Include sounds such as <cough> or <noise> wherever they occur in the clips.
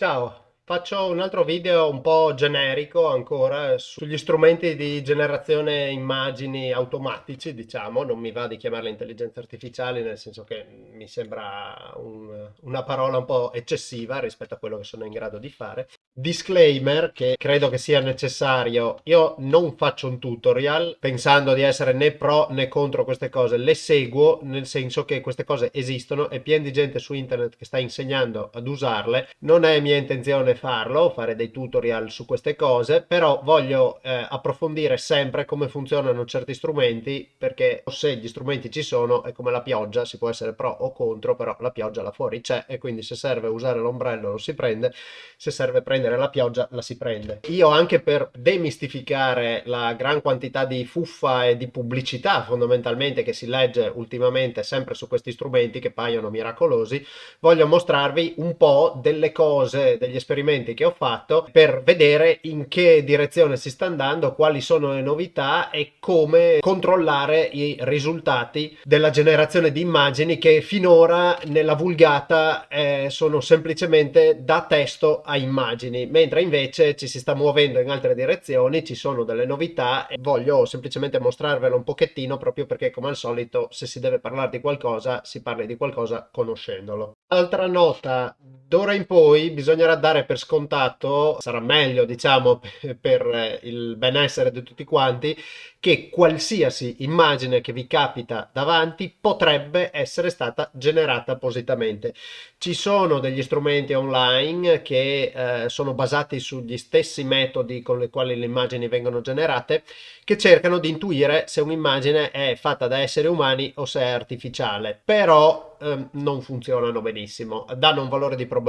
Ciao, faccio un altro video un po' generico ancora sugli strumenti di generazione immagini automatici, diciamo, non mi va di chiamarle intelligenze artificiali nel senso che mi sembra un, una parola un po' eccessiva rispetto a quello che sono in grado di fare. Disclaimer che credo che sia necessario, io non faccio un tutorial pensando di essere né pro né contro queste cose, le seguo nel senso che queste cose esistono e pieno di gente su internet che sta insegnando ad usarle, non è mia intenzione farlo, fare dei tutorial su queste cose, però voglio eh, approfondire sempre come funzionano certi strumenti perché se gli strumenti ci sono è come la pioggia, si può essere pro o contro, però la pioggia là fuori c'è e quindi se serve usare l'ombrello lo si prende, se serve prendere prendere la pioggia la si prende. Io anche per demistificare la gran quantità di fuffa e di pubblicità fondamentalmente che si legge ultimamente sempre su questi strumenti che paiono miracolosi, voglio mostrarvi un po' delle cose, degli esperimenti che ho fatto per vedere in che direzione si sta andando, quali sono le novità e come controllare i risultati della generazione di immagini che finora nella vulgata eh, sono semplicemente da testo a immagini immagini, mentre invece ci si sta muovendo in altre direzioni, ci sono delle novità e voglio semplicemente mostrarvelo un pochettino proprio perché come al solito se si deve parlare di qualcosa si parla di qualcosa conoscendolo. Altra nota, d'ora in poi bisognerà dare per scontato, sarà meglio diciamo <laughs> per il benessere di tutti quanti, che qualsiasi immagine che vi capita davanti potrebbe essere stata generata appositamente. Ci sono degli strumenti online che eh, sono basati sugli stessi metodi con i quali le immagini vengono generate che cercano di intuire se un'immagine è fatta da esseri umani o se è artificiale, però ehm, non funzionano benissimo. Danno un valore di probabilità,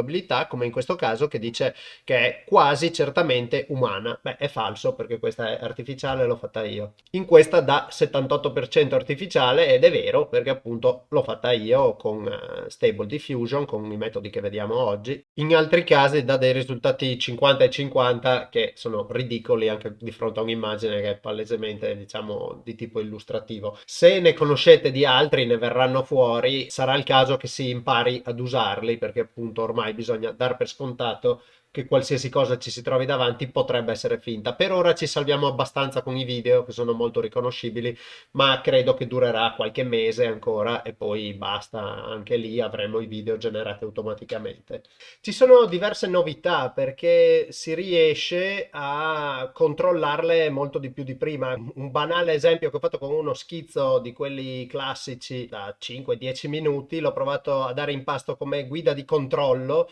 come in questo caso, che dice che è quasi certamente umana. Beh, è falso perché questa è artificiale, l'ho fatta io. In questa dà 78% artificiale ed è vero perché appunto l'ho fatta io con uh, Stable Diffusion, con i metodi che vediamo oggi. In altri casi dà dei risultati 50 e 50 che sono ridicoli anche di fronte a un'immagine che è palesemente diciamo di tipo illustrativo. Se ne conoscete di altri, ne verranno fuori, sarà il caso che si impari ad usarli perché appunto ormai bisogna dar per scontato che qualsiasi cosa ci si trovi davanti potrebbe essere finta. Per ora ci salviamo abbastanza con i video che sono molto riconoscibili, ma credo che durerà qualche mese ancora e poi basta, anche lì avremo i video generati automaticamente. Ci sono diverse novità perché si riesce a controllarle molto di più di prima. Un banale esempio che ho fatto con uno schizzo di quelli classici da 5-10 minuti, l'ho provato a dare in pasto come guida di controllo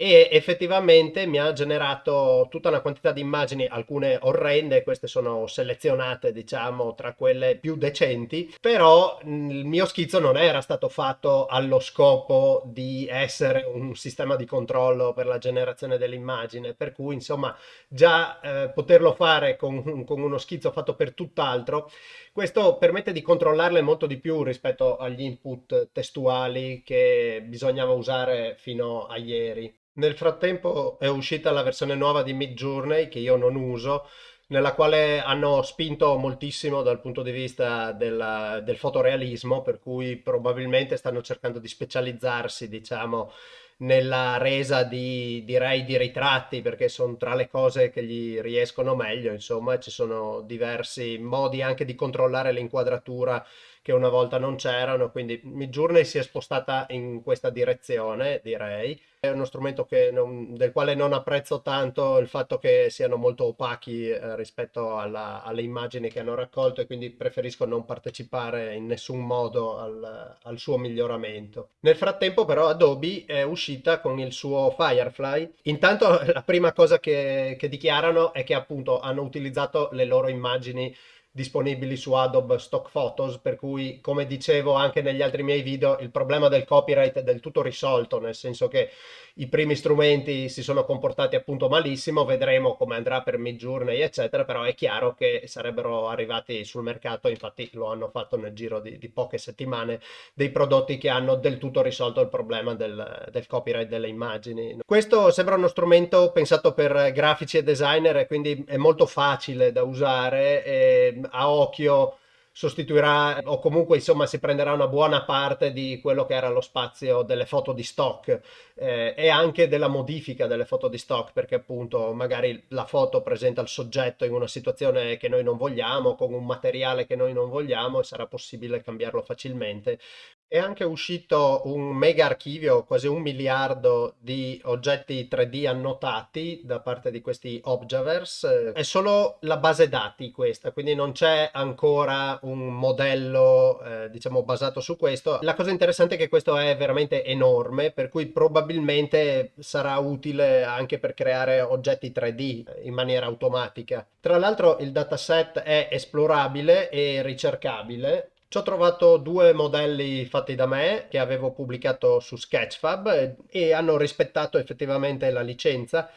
e effettivamente mi ha generato tutta una quantità di immagini, alcune orrende, queste sono selezionate diciamo tra quelle più decenti, però il mio schizzo non era stato fatto allo scopo di essere un sistema di controllo per la generazione dell'immagine, per cui insomma già eh, poterlo fare con, con uno schizzo fatto per tutt'altro, questo permette di controllarle molto di più rispetto agli input testuali che bisognava usare fino a ieri. Nel frattempo è uscita la versione nuova di Midjourney che io non uso, nella quale hanno spinto moltissimo dal punto di vista del, del fotorealismo, per cui probabilmente stanno cercando di specializzarsi, diciamo, nella resa di, direi, di ritratti, perché sono tra le cose che gli riescono meglio, insomma, ci sono diversi modi anche di controllare l'inquadratura che una volta non c'erano, quindi Midjourney si è spostata in questa direzione, direi. È uno strumento non, del quale non apprezzo tanto il fatto che siano molto opachi eh, rispetto alla, alle immagini che hanno raccolto e quindi preferisco non partecipare in nessun modo al, al suo miglioramento. Nel frattempo però Adobe è uscita con il suo Firefly. Intanto la prima cosa che, che dichiarano è che appunto hanno utilizzato le loro immagini disponibili su Adobe Stock Photos, per cui come dicevo anche negli altri miei video il problema del copyright è del tutto risolto, nel senso che i primi strumenti si sono comportati appunto malissimo, vedremo come andrà per Midjourney eccetera, però è chiaro che sarebbero arrivati sul mercato, infatti lo hanno fatto nel giro di, di poche settimane, dei prodotti che hanno del tutto risolto il problema del, del copyright delle immagini. Questo sembra uno strumento pensato per grafici e designer e quindi è molto facile da usare e a occhio sostituirà o comunque insomma si prenderà una buona parte di quello che era lo spazio delle foto di stock eh, e anche della modifica delle foto di stock perché appunto magari la foto presenta il soggetto in una situazione che noi non vogliamo con un materiale che noi non vogliamo e sarà possibile cambiarlo facilmente è anche uscito un mega archivio, quasi un miliardo di oggetti 3D annotati da parte di questi Objaverse. È solo la base dati questa, quindi non c'è ancora un modello, eh, diciamo, basato su questo. La cosa interessante è che questo è veramente enorme, per cui probabilmente sarà utile anche per creare oggetti 3D in maniera automatica. Tra l'altro il dataset è esplorabile e ricercabile ci ho trovato due modelli fatti da me che avevo pubblicato su Sketchfab e hanno rispettato effettivamente la licenza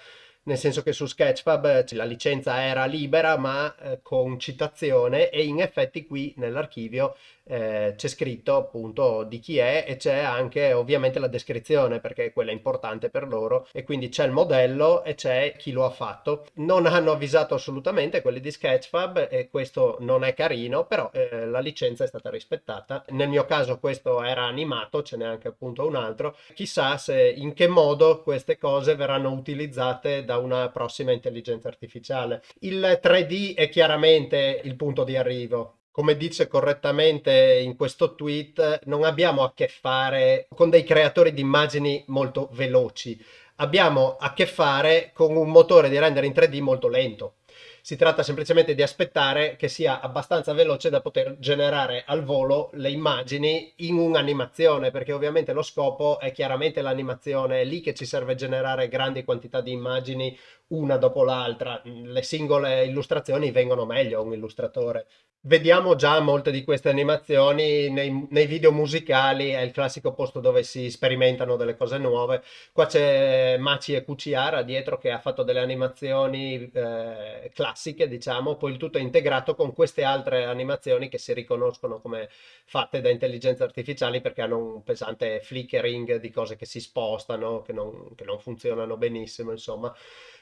nel senso che su Sketchfab eh, la licenza era libera ma eh, con citazione e in effetti qui nell'archivio eh, c'è scritto appunto di chi è e c'è anche ovviamente la descrizione perché quella è importante per loro e quindi c'è il modello e c'è chi lo ha fatto. Non hanno avvisato assolutamente quelli di Sketchfab e questo non è carino però eh, la licenza è stata rispettata. Nel mio caso questo era animato, ce n'è anche appunto un altro. Chissà se in che modo queste cose verranno utilizzate una prossima intelligenza artificiale. Il 3D è chiaramente il punto di arrivo come dice correttamente in questo tweet, non abbiamo a che fare con dei creatori di immagini molto veloci, abbiamo a che fare con un motore di render in 3D molto lento. Si tratta semplicemente di aspettare che sia abbastanza veloce da poter generare al volo le immagini in un'animazione, perché ovviamente lo scopo è chiaramente l'animazione, è lì che ci serve generare grandi quantità di immagini una dopo l'altra. Le singole illustrazioni vengono meglio a un illustratore. Vediamo già molte di queste animazioni nei, nei, video musicali, è il classico posto dove si sperimentano delle cose nuove. Qua c'è Maci e Cuciara dietro che ha fatto delle animazioni eh, classiche, diciamo, poi il tutto è integrato con queste altre animazioni che si riconoscono come fatte da intelligenze artificiali perché hanno un pesante flickering di cose che si spostano, che non, che non funzionano benissimo, insomma.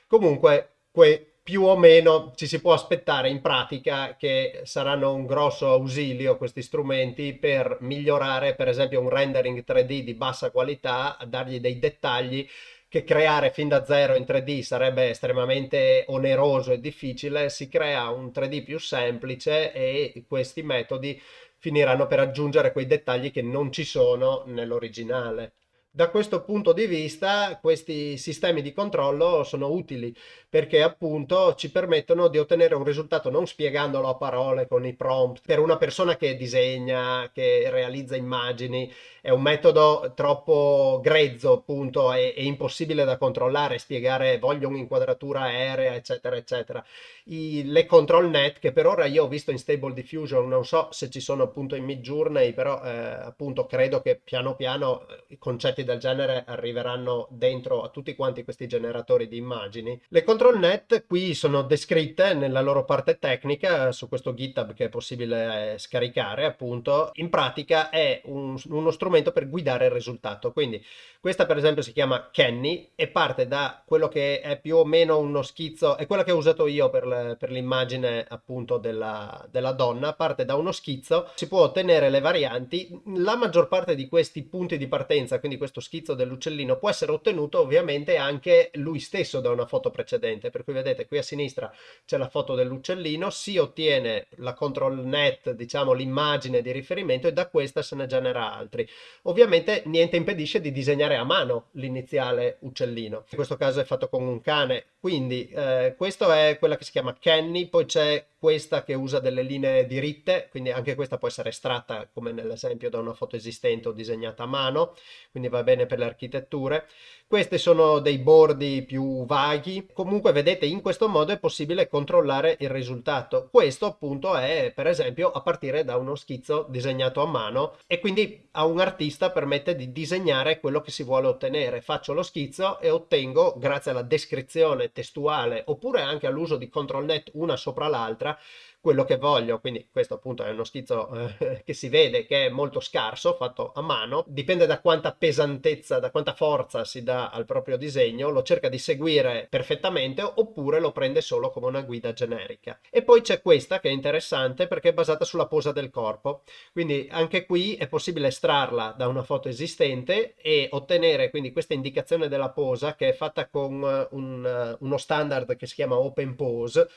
Comunque, que più o meno ci si può aspettare in pratica che saranno un grosso ausilio questi strumenti per migliorare per esempio un rendering 3D di bassa qualità, dargli dei dettagli che creare fin da zero in 3D sarebbe estremamente oneroso e difficile, si crea un 3D più semplice e questi metodi finiranno per aggiungere quei dettagli che non ci sono nell'originale. Da questo punto di vista questi sistemi di controllo sono utili perché appunto ci permettono di ottenere un risultato non spiegandolo a parole con i prompt. Per una persona che disegna, che realizza immagini, è un metodo troppo grezzo appunto e, e impossibile da controllare, spiegare voglio un'inquadratura aerea eccetera eccetera. I, le control net che per ora io ho visto in Stable Diffusion, non so se ci sono appunto in Midjourney, però eh, appunto credo che piano piano eh, i concetti del genere arriveranno dentro a tutti quanti questi generatori di immagini. Le control net qui sono descritte nella loro parte tecnica su questo GitHub che è possibile eh, scaricare appunto. In pratica è un, uno strumento per guidare il risultato. Quindi questa per esempio si chiama Kenny e parte da quello che è più o meno uno schizzo, è quella che ho usato io per, per l'immagine appunto della, della donna, parte da uno schizzo, si può ottenere le varianti. La maggior parte di questi punti di partenza, quindi questo schizzo dell'uccellino, può essere ottenuto ovviamente anche lui stesso da una foto precedente, per cui vedete qui a sinistra c'è la foto dell'uccellino, si ottiene la control net, diciamo l'immagine di riferimento e da questa se ne genera altri. Ovviamente niente impedisce di disegnare a mano l'iniziale uccellino, in questo caso è fatto con un cane, quindi eh, questo è quella che si chiama Kenny, poi c'è questa che usa delle linee diritte, quindi anche questa può essere estratta come nell'esempio da una foto esistente o disegnata a mano, quindi va bene per le architetture. Questi sono dei bordi più vaghi, comunque vedete in questo modo è possibile controllare il risultato. Questo appunto è per esempio a partire da uno schizzo disegnato a mano e quindi a un artista permette di disegnare quello che si vuole ottenere. Faccio lo schizzo e ottengo grazie alla descrizione testuale oppure anche all'uso di control net una sopra l'altra quello che voglio. Quindi questo appunto è uno schizzo eh, <laughs> che si vede che è molto scarso, fatto a mano, dipende da quanta pesantezza, da quanta forza si dà al proprio disegno, lo cerca di seguire perfettamente oppure lo prende solo come una guida generica. E poi c'è questa che è interessante perché è basata sulla posa del corpo, quindi anche qui è possibile estrarla da una foto esistente e ottenere quindi questa indicazione della posa che è fatta con eh, un, eh, uno standard che si chiama Open Pose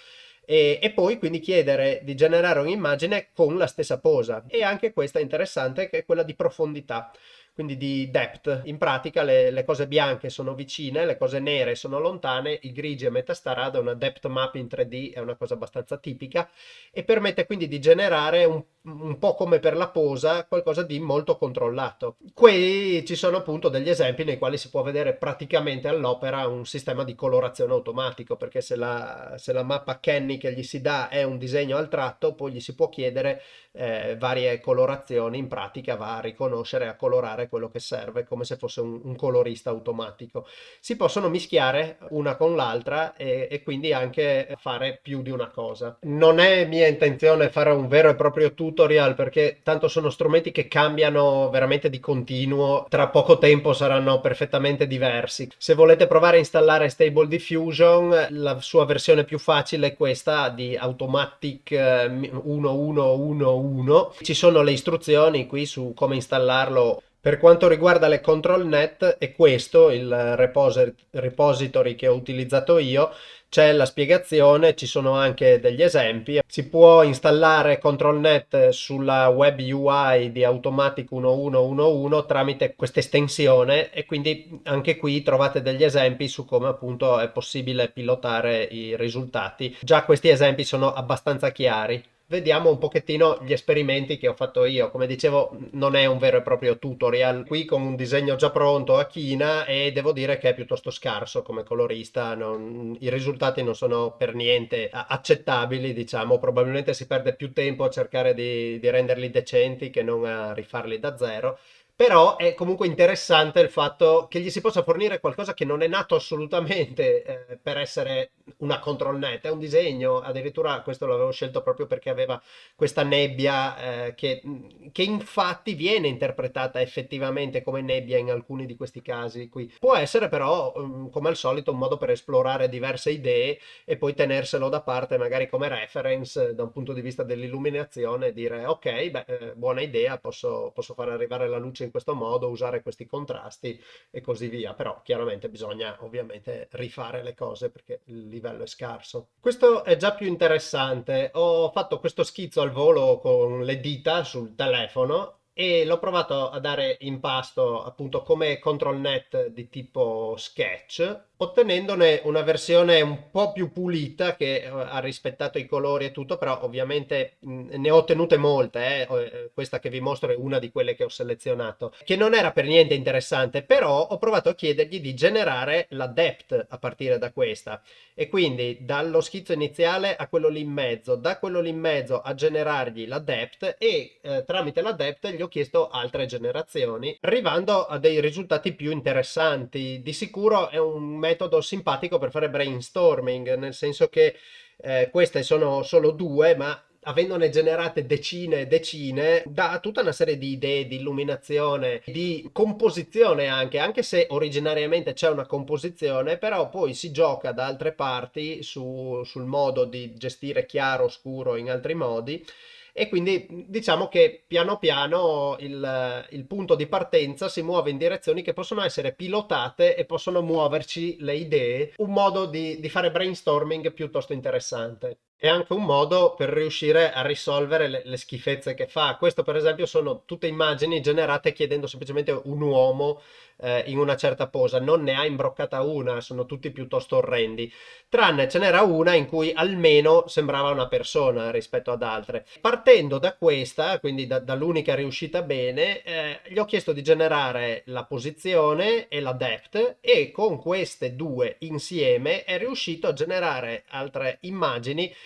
e, e, poi quindi chiedere di generare un'immagine con la stessa posa. E anche questa è interessante che è quella di profondità quindi di depth. In pratica le, le, cose bianche sono vicine, le cose nere sono lontane, i grigi a metà strada, una depth map in 3D è una cosa abbastanza tipica e permette quindi di generare un, un po' come per la posa qualcosa di molto controllato. Qui ci sono appunto degli esempi nei quali si può vedere praticamente all'opera un sistema di colorazione automatico perché se la, se la mappa Kenny che gli si dà è un disegno al tratto poi gli si può chiedere eh, varie colorazioni, in pratica va a riconoscere e a colorare quello che serve come se fosse un, un colorista automatico. Si possono mischiare una con l'altra e, e, quindi anche fare più di una cosa. Non è mia intenzione fare un vero e proprio tutorial perché tanto sono strumenti che cambiano veramente di continuo, tra poco tempo saranno perfettamente diversi. Se volete provare a installare Stable Diffusion, la sua versione più facile è questa di Automatic 1111 eh, 1. Ci sono le istruzioni qui su come installarlo. Per quanto riguarda le ControlNet è questo il repository che ho utilizzato io, c'è la spiegazione, ci sono anche degli esempi. Si può installare ControlNet sulla web UI di Automatic 1111 tramite questa estensione e quindi anche qui trovate degli esempi su come appunto è possibile pilotare i risultati. Già questi esempi sono abbastanza chiari vediamo un pochettino gli esperimenti che ho fatto io. Come dicevo, non è un vero e proprio tutorial, qui con un disegno già pronto a china e devo dire che è piuttosto scarso come colorista, non... i risultati non sono per niente accettabili, diciamo, probabilmente si perde più tempo a cercare di, di renderli decenti che non a rifarli da zero però è comunque interessante il fatto che gli si possa fornire qualcosa che non è nato assolutamente eh, per essere una control net, è un disegno, addirittura questo l'avevo scelto proprio perché aveva questa nebbia eh, che, che, infatti viene interpretata effettivamente come nebbia in alcuni di questi casi qui. Può essere però, um, come al solito, un modo per esplorare diverse idee e poi tenerselo da parte magari come reference da un punto di vista dell'illuminazione e dire ok, beh, eh, buona idea, posso, posso far arrivare la luce in questo modo, usare questi contrasti e così via, però chiaramente bisogna ovviamente rifare le cose perché il livello è scarso. Questo è già più interessante, ho fatto questo schizzo al volo con le dita sul telefono e l'ho provato a dare in pasto appunto come control net di tipo sketch ottenendone una versione un po' più pulita che eh, ha rispettato i colori e tutto, però ovviamente ne ho ottenute molte, eh. eh. questa che vi mostro è una di quelle che ho selezionato, che non era per niente interessante, però ho provato a chiedergli di generare la depth a partire da questa e quindi dallo schizzo iniziale a quello lì in mezzo, da quello lì in mezzo a generargli la depth e eh, tramite la depth gli ho chiesto altre generazioni, arrivando a dei risultati più interessanti. Di sicuro è un metodo metodo simpatico per fare brainstorming, nel senso che eh, queste sono solo due, ma avendone generate decine e decine, dà tutta una serie di idee di illuminazione, di composizione anche, anche se originariamente c'è una composizione, però poi si gioca da altre parti su, sul modo di gestire chiaro, scuro in altri modi e quindi diciamo che piano piano il, il, punto di partenza si muove in direzioni che possono essere pilotate e possono muoverci le idee, un modo di, di fare brainstorming piuttosto interessante. È anche un modo per riuscire a risolvere le, le, schifezze che fa. Questo per esempio sono tutte immagini generate chiedendo semplicemente un uomo eh, in una certa posa, non ne ha imbroccata una, sono tutti piuttosto orrendi, tranne ce n'era una in cui almeno sembrava una persona rispetto ad altre. Partendo da questa, quindi da, dall'unica riuscita bene, eh, gli ho chiesto di generare la posizione e la depth e con queste due insieme è riuscito a generare altre immagini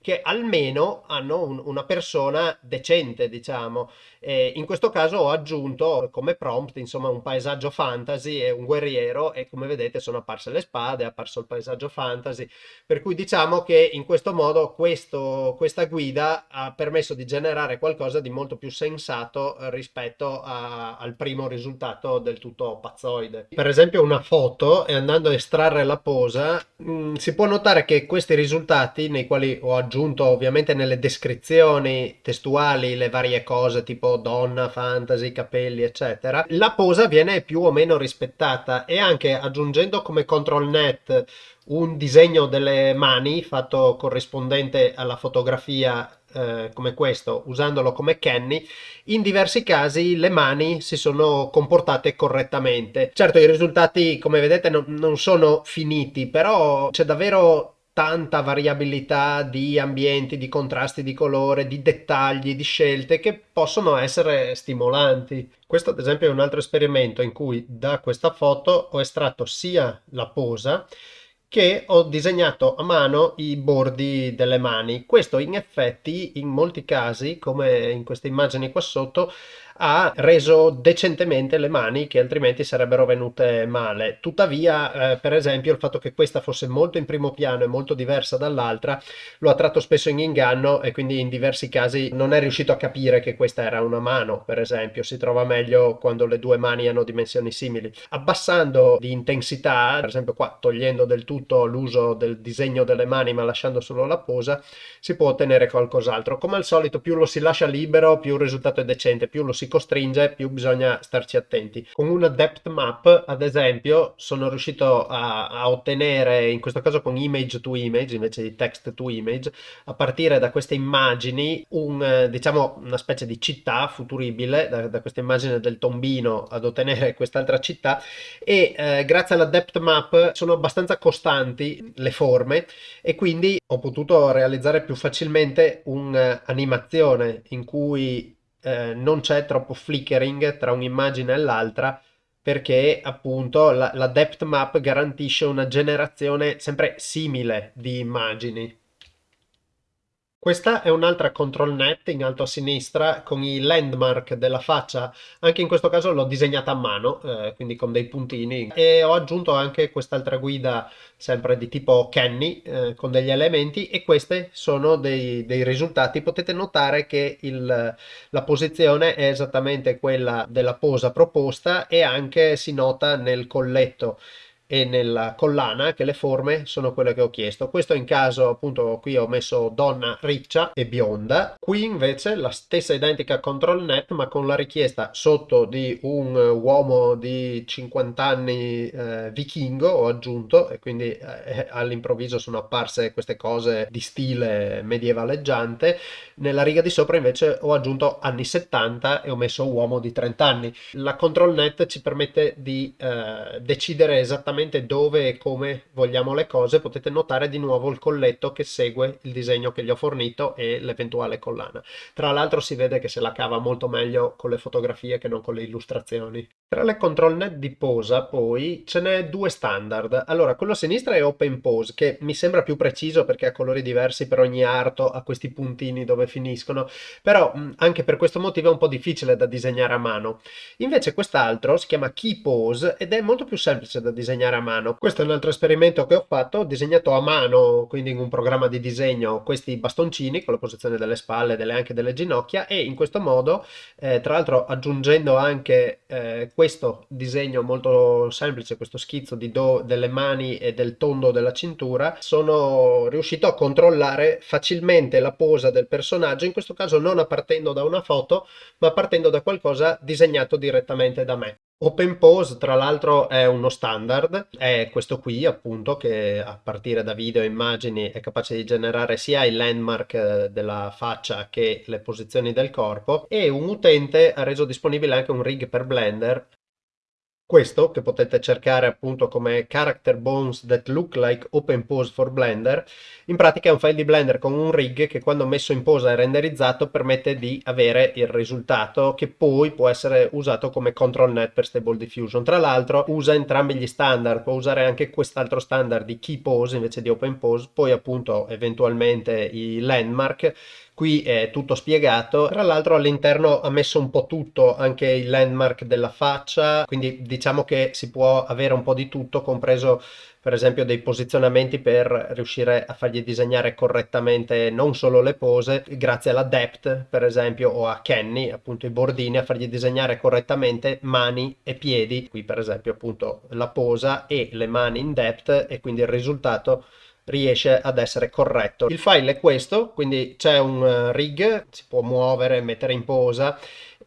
che almeno hanno un, una persona decente, diciamo. E in questo caso ho aggiunto come prompt, insomma, un paesaggio fantasy e un guerriero e come vedete sono apparse le spade, è apparso il paesaggio fantasy, per cui diciamo che in questo modo questo, questa guida ha permesso di generare qualcosa di molto più sensato rispetto a, al primo risultato del tutto pazzoide. Per esempio una foto e andando a estrarre la posa mh, mm, si può notare che questi risultati nei quali ho aggiunto ovviamente nelle descrizioni testuali le varie cose tipo donna, fantasy, capelli eccetera la posa viene più o meno rispettata e anche aggiungendo come control net un disegno delle mani fatto corrispondente alla fotografia eh, come questo, usandolo come Kenny, in diversi casi le mani si sono comportate correttamente. Certo i risultati come vedete non, non sono finiti, però c'è davvero tanta variabilità di ambienti, di contrasti di colore, di dettagli, di scelte che possono essere stimolanti. Questo ad esempio è un altro esperimento in cui da questa foto ho estratto sia la posa che ho disegnato a mano i bordi delle mani. Questo in effetti in molti casi, come in queste immagini qua sotto, ha reso decentemente le mani che altrimenti sarebbero venute male. Tuttavia, eh, per esempio, il fatto che questa fosse molto in primo piano e molto diversa dall'altra lo ha tratto spesso in inganno e quindi in diversi casi non è riuscito a capire che questa era una mano, per esempio. Si trova meglio quando le due mani hanno dimensioni simili. Abbassando di intensità, per esempio qua togliendo del tutto l'uso del disegno delle mani ma lasciando solo la posa, si può ottenere qualcos'altro. Come al solito, più lo si lascia libero, più il risultato è decente, più lo si costringe più bisogna starci attenti. Con una depth map ad esempio sono riuscito a, a ottenere in questo caso con image to image invece di text to image a partire da queste immagini un diciamo una specie di città futuribile da, da questa immagine del tombino ad ottenere quest'altra città e eh, grazie alla depth map sono abbastanza costanti le forme e quindi ho potuto realizzare più facilmente un'animazione in cui eh, non c'è troppo flickering tra un'immagine e l'altra perché appunto la, la depth map garantisce una generazione sempre simile di immagini. Questa è un'altra control net in alto a sinistra con i landmark della faccia, anche in questo caso l'ho disegnata a mano, eh, quindi con dei puntini. E ho aggiunto anche quest'altra guida sempre di tipo Kenny eh, con degli elementi e questi sono dei, dei risultati. Potete notare che il, la posizione è esattamente quella della posa proposta e anche si nota nel colletto e nella collana che le forme sono quelle che ho chiesto. Questo in caso appunto qui ho messo donna riccia e bionda. Qui invece la stessa identica control net ma con la richiesta sotto di un uomo di 50 anni eh, vichingo ho aggiunto e quindi eh, <laughs> all'improvviso sono apparse queste cose di stile medievaleggiante. Nella riga di sopra invece ho aggiunto anni 70 e ho messo uomo di 30 anni. La control net ci permette di eh, decidere esattamente esattamente dove e come vogliamo le cose, potete notare di nuovo il colletto che segue il disegno che gli ho fornito e l'eventuale collana. Tra l'altro si vede che se la cava molto meglio con le fotografie che non con le illustrazioni. Tra le control net di posa poi ce n'è due standard. Allora, quello a sinistra è Open Pose, che mi sembra più preciso perché ha colori diversi per ogni arto, ha questi puntini dove finiscono, però anche per questo motivo è un po' difficile da disegnare a mano. Invece quest'altro si chiama Key Pose ed è molto più semplice da disegnare a mano. Questo è un altro esperimento che ho fatto, ho disegnato a mano, quindi in un programma di disegno, questi bastoncini con la posizione delle spalle e anche delle ginocchia e in questo modo, eh, tra l'altro aggiungendo anche eh, questo disegno molto semplice, questo schizzo di do delle mani e del tondo della cintura, sono riuscito a controllare facilmente la posa del personaggio, in questo caso non partendo da una foto, ma partendo da qualcosa disegnato direttamente da me. Open Pose tra l'altro è uno standard, è questo qui appunto che a partire da video e immagini è capace di generare sia i landmark eh, della faccia che le posizioni del corpo e un utente ha reso disponibile anche un rig per Blender questo che potete cercare appunto come character bones that look like open pose for blender in pratica è un file di blender con un rig che quando messo in posa e renderizzato permette di avere il risultato che poi può essere usato come control net per stable diffusion. Tra l'altro usa entrambi gli standard può usare anche quest'altro standard di key pose invece di open pose poi appunto eventualmente i landmark qui è tutto spiegato. Tra l'altro all'interno ha messo un po' tutto anche il landmark della faccia. Quindi diciamo che si può avere un po' di tutto compreso per esempio dei posizionamenti per riuscire a fargli disegnare correttamente non solo le pose grazie alla depth per esempio o a Kenny appunto i bordini a fargli disegnare correttamente mani e piedi. Qui per esempio appunto la posa e le mani in depth e quindi il risultato riesce ad essere corretto. Il file è questo, quindi c'è un eh, rig, si può muovere, mettere in posa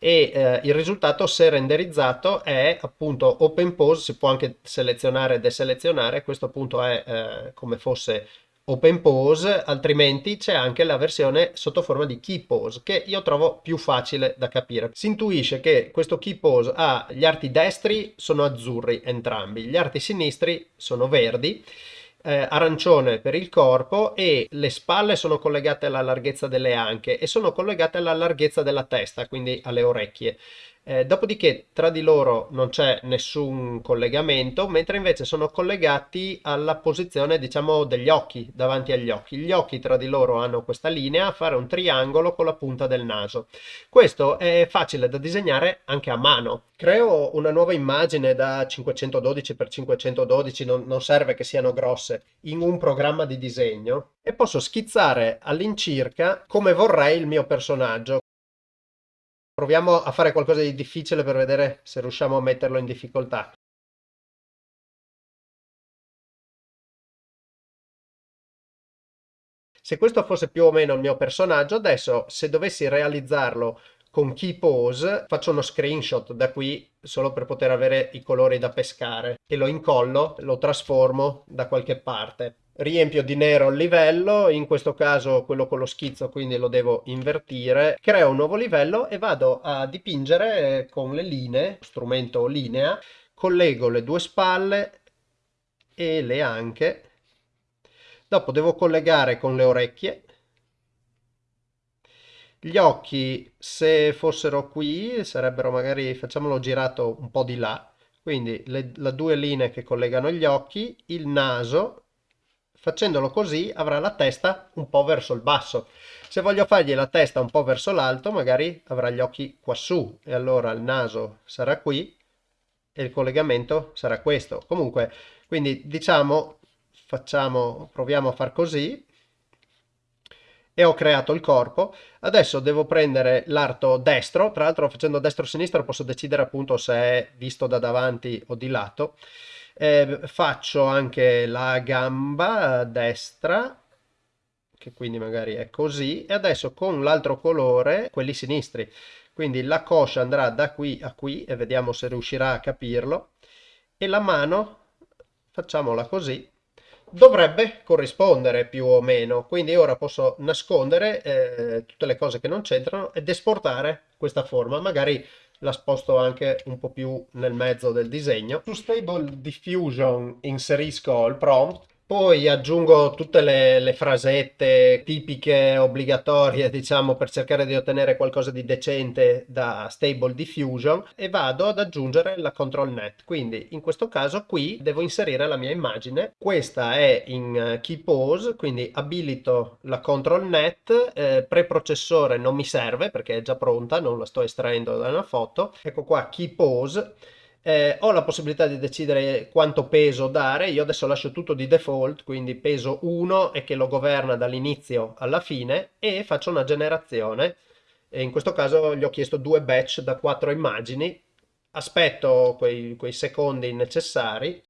e eh, il risultato se renderizzato è appunto open pose, si può anche selezionare e deselezionare, questo appunto è eh, come fosse open pose, altrimenti c'è anche la versione sotto forma di key pose che io trovo più facile da capire. Si intuisce che questo key pose ha gli arti destri sono azzurri entrambi, gli arti sinistri sono verdi eh, arancione per il corpo e le spalle sono collegate alla larghezza delle anche e sono collegate alla larghezza della testa, quindi alle orecchie. Eh, dopodiché tra di loro non c'è nessun collegamento, mentre invece sono collegati alla posizione diciamo degli occhi davanti agli occhi. Gli occhi tra di loro hanno questa linea a fare un triangolo con la punta del naso. Questo è facile da disegnare anche a mano. Creo una nuova immagine da 512 x 512, non, non serve che siano grosse, in un programma di disegno e posso schizzare all'incirca come vorrei il mio personaggio. Proviamo a fare qualcosa di difficile per vedere se riusciamo a metterlo in difficoltà. Se questo fosse più o meno il mio personaggio, adesso se dovessi realizzarlo con key pose faccio uno screenshot da qui solo per poter avere i colori da pescare e lo incollo, lo trasformo da qualche parte riempio di nero il livello, in questo caso quello con lo schizzo quindi lo devo invertire, creo un nuovo livello e vado a dipingere con le linee, strumento linea, collego le due spalle e le anche, dopo devo collegare con le orecchie, gli occhi se fossero qui sarebbero magari, facciamolo girato un po' di là, quindi le, le due linee che collegano gli occhi, il naso Facendolo così avrà la testa un po' verso il basso. Se voglio fargli la testa un po' verso l'alto, magari avrà gli occhi quassù e allora il naso sarà qui e il collegamento sarà questo. Comunque, quindi diciamo, facciamo, proviamo a far così e ho creato il corpo. Adesso devo prendere l'arto destro, tra l'altro facendo destro-sinistro posso decidere appunto se è visto da davanti o di lato eh, faccio anche la gamba destra che quindi magari è così e adesso con l'altro colore quelli sinistri. Quindi la coscia andrà da qui a qui e vediamo se riuscirà a capirlo. E la mano facciamola così dovrebbe corrispondere più o meno. Quindi ora posso nascondere eh, tutte le cose che non c'entrano ed esportare questa forma. Magari la sposto anche un po' più nel mezzo del disegno. Su Stable Diffusion inserisco il prompt poi aggiungo tutte le, le, frasette tipiche, obbligatorie, diciamo, per cercare di ottenere qualcosa di decente da Stable Diffusion e vado ad aggiungere la control net. Quindi in questo caso qui devo inserire la mia immagine. Questa è in eh, key pose, quindi abilito la control net, eh, preprocessore non mi serve perché è già pronta, non la sto estraendo da una foto. Ecco qua key pose eh, ho la possibilità di decidere quanto peso dare, io adesso lascio tutto di default, quindi peso 1 e che lo governa dall'inizio alla fine e faccio una generazione. E in questo caso gli ho chiesto due batch da quattro immagini, aspetto quei, quei secondi necessari.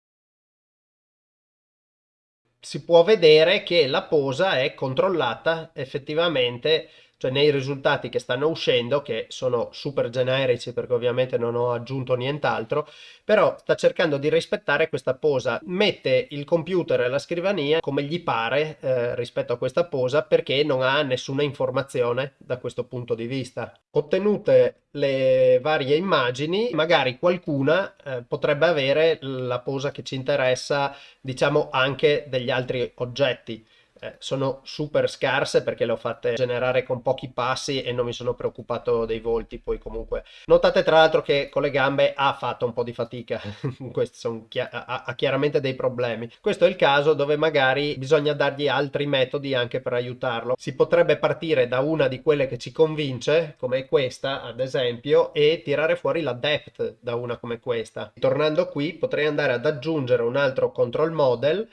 Si può vedere che la posa è controllata effettivamente cioè nei risultati che stanno uscendo, che sono super generici perché ovviamente non ho aggiunto nient'altro, però sta cercando di rispettare questa posa, mette il computer e la scrivania come gli pare eh, rispetto a questa posa perché non ha nessuna informazione da questo punto di vista. Ottenute le varie immagini, magari qualcuna eh, potrebbe avere la posa che ci interessa, diciamo anche degli altri oggetti eh, sono super scarse perché le ho fatte generare con pochi passi e non mi sono preoccupato dei volti. Poi comunque notate tra l'altro che con le gambe ha fatto un po' di fatica. <laughs> Chi ha, ha chiaramente dei problemi. Questo è il caso dove magari bisogna dargli altri metodi anche per aiutarlo. Si potrebbe partire da una di quelle che ci convince come questa ad esempio e tirare fuori la depth da una come questa. Tornando qui potrei andare ad aggiungere un altro control model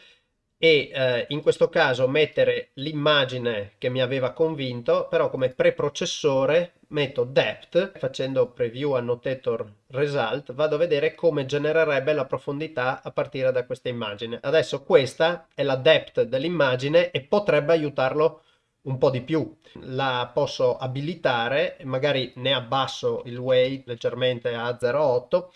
e eh, in questo caso mettere l'immagine che mi aveva convinto, però come preprocessore metto depth, facendo preview annotator result, vado a vedere come genererebbe la profondità a partire da questa immagine. Adesso questa è la depth dell'immagine e potrebbe aiutarlo un po' di più. La posso abilitare, magari ne abbasso il weight leggermente a 0,8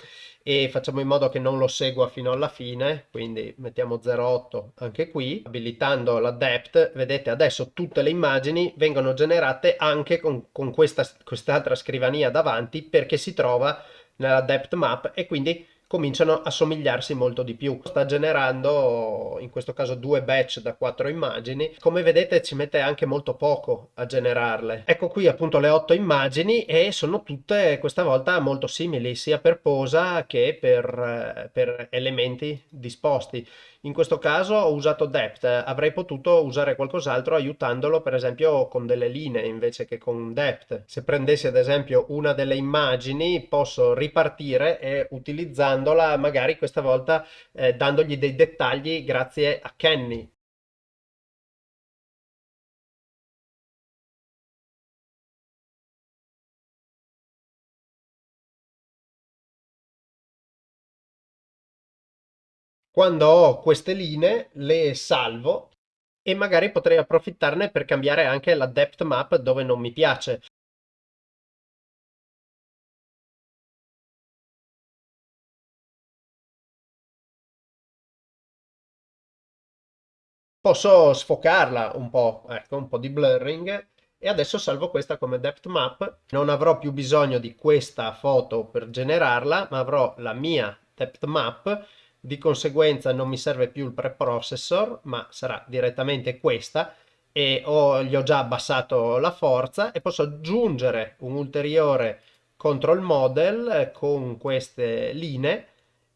e facciamo in modo che non lo segua fino alla fine, quindi mettiamo 0,8 anche qui, abilitando la depth, vedete adesso tutte le immagini vengono generate anche con, con questa, quest'altra scrivania davanti perché si trova nella depth map e quindi cominciano a somigliarsi molto di più. Sta generando in questo caso due batch da quattro immagini. Come vedete ci mette anche molto poco a generarle. Ecco qui appunto le otto immagini e sono tutte questa volta molto simili sia per posa che per, per elementi disposti. In questo caso ho usato depth, avrei potuto usare qualcos'altro aiutandolo per esempio con delle linee invece che con depth. Se prendessi ad esempio una delle immagini posso ripartire e utilizzandola magari questa volta eh, dandogli dei dettagli grazie a Kenny quando ho queste linee le salvo e magari potrei approfittarne per cambiare anche la depth map dove non mi piace. Posso sfocarla un po', ecco, un po' di blurring e adesso salvo questa come depth map. Non avrò più bisogno di questa foto per generarla, ma avrò la mia depth map di conseguenza non mi serve più il preprocessor ma sarà direttamente questa e ho, gli ho già abbassato la forza e posso aggiungere un ulteriore control model con queste linee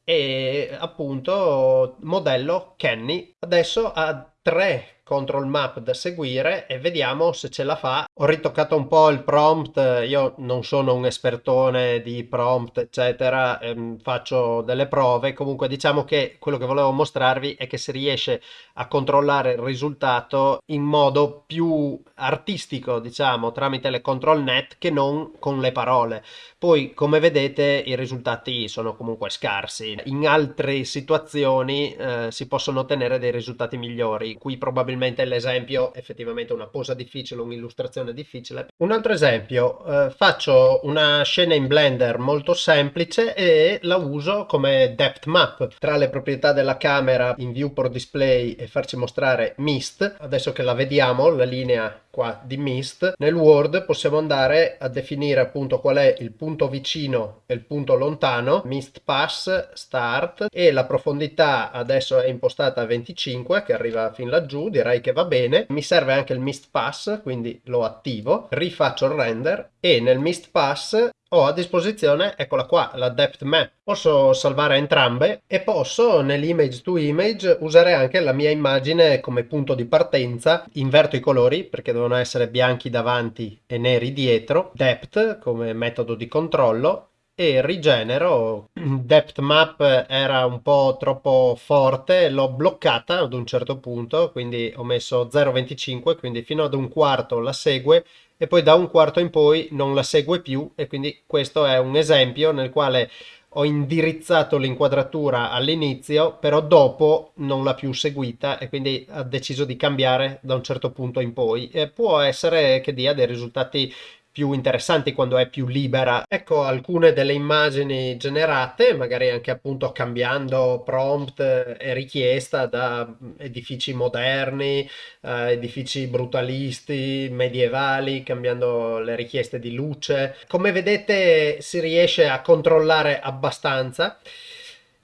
e appunto modello Kenny. Adesso ha tre control map da seguire e vediamo se ce la fa. Ho ritoccato un po' il prompt, io non sono un espertone di prompt eccetera, ehm, faccio delle prove, comunque diciamo che quello che volevo mostrarvi è che si riesce a controllare il risultato in modo più artistico diciamo tramite le control net che non con le parole. Poi come vedete i risultati sono comunque scarsi, in altre situazioni eh, si possono ottenere dei risultati migliori, qui probabilmente l'esempio effettivamente una posa difficile, un'illustrazione difficile. Un altro esempio, eh, faccio una scena in Blender molto semplice e la uso come depth map. Tra le proprietà della camera in viewport display e farci mostrare mist, adesso che la vediamo, la linea qua di mist nel Word possiamo andare a definire appunto qual è il punto vicino e il punto lontano mist pass start e la profondità adesso è impostata a 25 che arriva fin laggiù direi che va bene. Mi serve anche il mist pass quindi lo attivo rifaccio il render e nel mist pass ho a disposizione, eccola qua, la depth map. Posso salvare entrambe e posso nell'image to image usare anche la mia immagine come punto di partenza. Inverto i colori perché devono essere bianchi davanti e neri dietro. Depth come metodo di controllo e rigenero. <clears throat> Depth map era un po' troppo forte, l'ho bloccata ad un certo punto, quindi ho messo 0,25, quindi fino ad un quarto la segue e poi da un quarto in poi non la segue più e quindi questo è un esempio nel quale ho indirizzato l'inquadratura all'inizio, però dopo non l'ha più seguita e quindi ha deciso di cambiare da un certo punto in poi. E può essere che dia dei risultati più interessanti quando è più libera. Ecco alcune delle immagini generate, magari anche appunto cambiando prompt e richiesta da edifici moderni, eh, edifici brutalisti, medievali, cambiando le richieste di luce. Come vedete si riesce a controllare abbastanza.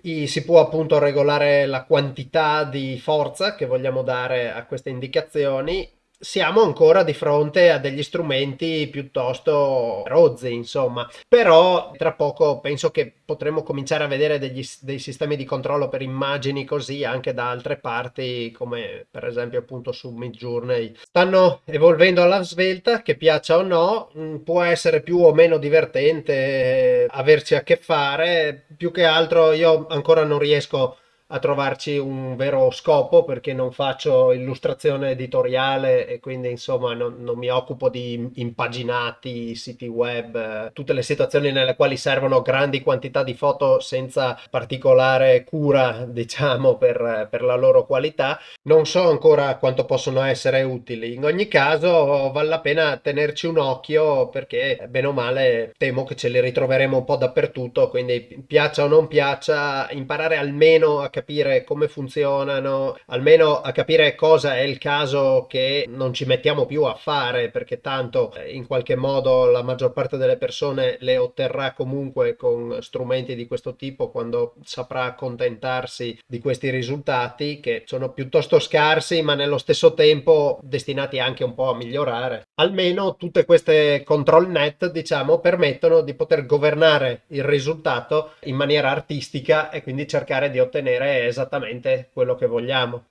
Si può appunto regolare la quantità di forza che vogliamo dare a queste indicazioni siamo ancora di fronte a degli strumenti piuttosto rozzi, insomma. Però tra poco penso che potremo cominciare a vedere degli, dei sistemi di controllo per immagini così anche da altre parti, come per esempio appunto su Midjourney. Stanno evolvendo alla svelta, che piaccia o no, mm, può essere più o meno divertente averci a che fare. Più che altro io ancora non riesco a trovarci un vero scopo perché non faccio illustrazione editoriale e quindi insomma non, non, mi occupo di impaginati, siti web, tutte le situazioni nelle quali servono grandi quantità di foto senza particolare cura <laughs> diciamo per, per la loro qualità. Non so ancora quanto possono essere utili. In ogni caso vale la pena tenerci un occhio perché bene o male temo che ce li ritroveremo un po' dappertutto, quindi piaccia o non piaccia imparare almeno a capire capire come funzionano, almeno a capire cosa è il caso che non ci mettiamo più a fare, perché tanto eh, in qualche modo la maggior parte delle persone le otterrà comunque con strumenti di questo tipo quando saprà accontentarsi di questi risultati che sono piuttosto scarsi ma nello stesso tempo destinati anche un po' a migliorare. Almeno tutte queste control net diciamo permettono di poter governare il risultato in maniera artistica e quindi cercare di ottenere esattamente quello che vogliamo.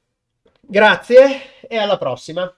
Grazie e alla prossima!